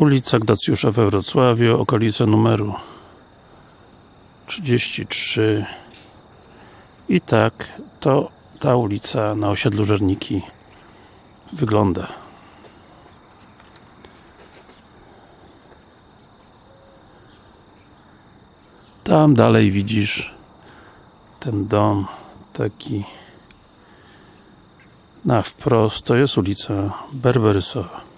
Ulica Gdacjusza we Wrocławiu, okolice numeru 33 i tak to ta ulica na osiedlu Żerniki wygląda. Tam dalej widzisz ten dom taki na wprost, to jest ulica Berberysowa